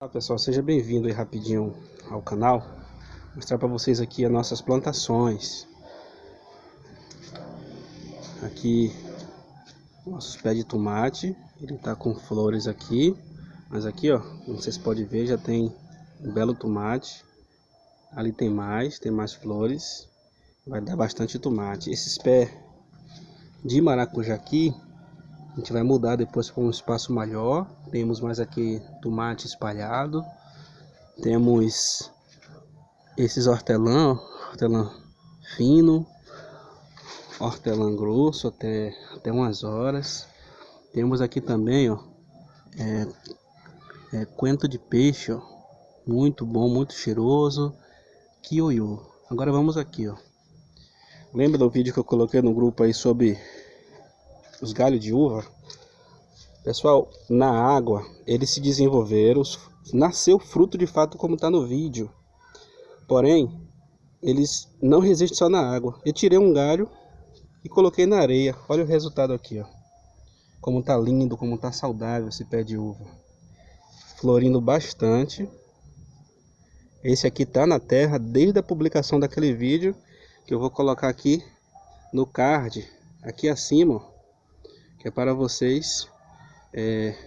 Olá pessoal, seja bem-vindo aí rapidinho ao canal. Mostrar para vocês aqui as nossas plantações. Aqui Nossos pés de tomate Ele tá com flores aqui Mas aqui ó, como vocês podem ver já tem um belo tomate. Ali tem mais, tem mais flores. Vai dar bastante tomate. Esses pés de maracujá aqui a gente vai mudar depois para um espaço maior. Temos mais aqui tomate espalhado. Temos esses hortelã, hortelã fino, hortelã grosso até, até umas horas. Temos aqui também, ó, é, é coentro de peixe, ó, muito bom, muito cheiroso. Kioyo. Agora vamos aqui, ó. Lembra do vídeo que eu coloquei no grupo aí sobre os galhos de uva, pessoal, na água eles se desenvolveram, nasceu fruto de fato como está no vídeo. Porém, eles não resistem só na água. Eu tirei um galho e coloquei na areia. Olha o resultado aqui, ó. Como tá lindo, como tá saudável esse pé de uva. Florindo bastante. Esse aqui tá na terra desde a publicação daquele vídeo que eu vou colocar aqui no card, aqui acima, ó que é para vocês é,